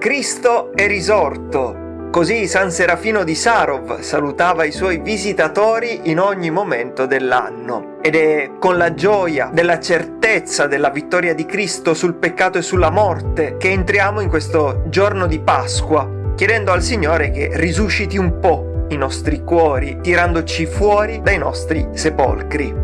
Cristo è risorto! Così San Serafino di Sarov salutava i suoi visitatori in ogni momento dell'anno. Ed è con la gioia della certezza della vittoria di Cristo sul peccato e sulla morte che entriamo in questo giorno di Pasqua, chiedendo al Signore che risusciti un po' i nostri cuori, tirandoci fuori dai nostri sepolcri.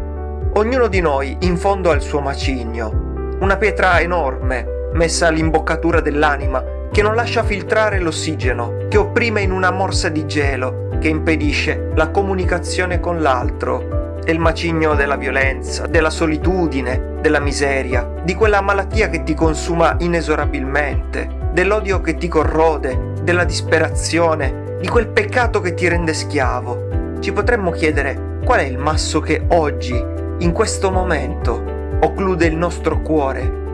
Ognuno di noi in fondo ha il suo macigno, una pietra enorme messa all'imboccatura dell'anima che non lascia filtrare l'ossigeno, che opprime in una morsa di gelo, che impedisce la comunicazione con l'altro. È il macigno della violenza, della solitudine, della miseria, di quella malattia che ti consuma inesorabilmente, dell'odio che ti corrode, della disperazione, di quel peccato che ti rende schiavo. Ci potremmo chiedere qual è il masso che oggi, in questo momento, occlude il nostro cuore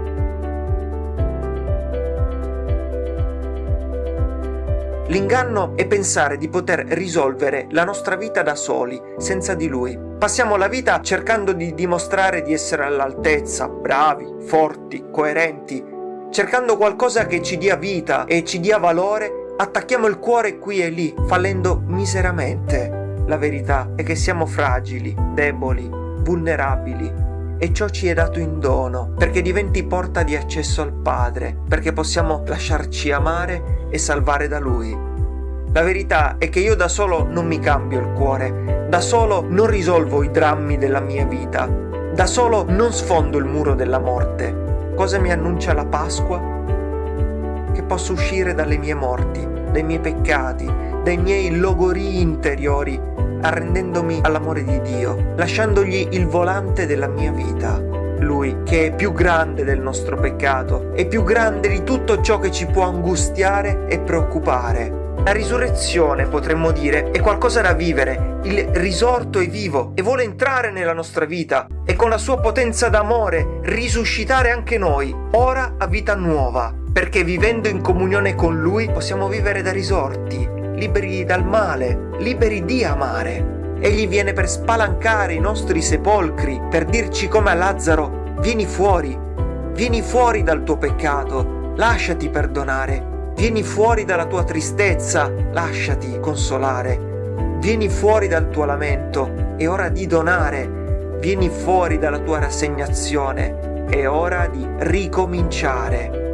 L'inganno è pensare di poter risolvere la nostra vita da soli, senza di lui. Passiamo la vita cercando di dimostrare di essere all'altezza, bravi, forti, coerenti. Cercando qualcosa che ci dia vita e ci dia valore, attacchiamo il cuore qui e lì, fallendo miseramente. La verità è che siamo fragili, deboli, vulnerabili e ciò ci è dato in dono perché diventi porta di accesso al Padre, perché possiamo lasciarci amare e salvare da Lui. La verità è che io da solo non mi cambio il cuore, da solo non risolvo i drammi della mia vita, da solo non sfondo il muro della morte. Cosa mi annuncia la Pasqua? Che posso uscire dalle mie morti, dai miei peccati, dai miei logorii interiori, arrendendomi all'amore di Dio, lasciandogli il volante della mia vita. Lui che è più grande del nostro peccato, è più grande di tutto ciò che ci può angustiare e preoccupare. La risurrezione, potremmo dire, è qualcosa da vivere, il risorto è vivo e vuole entrare nella nostra vita e con la sua potenza d'amore risuscitare anche noi, ora a vita nuova, perché vivendo in comunione con Lui possiamo vivere da risorti, liberi dal male, liberi di amare. Egli viene per spalancare i nostri sepolcri, per dirci come a Lazzaro, vieni fuori, vieni fuori dal tuo peccato, lasciati perdonare, vieni fuori dalla tua tristezza, lasciati consolare, vieni fuori dal tuo lamento, è ora di donare, vieni fuori dalla tua rassegnazione, è ora di ricominciare.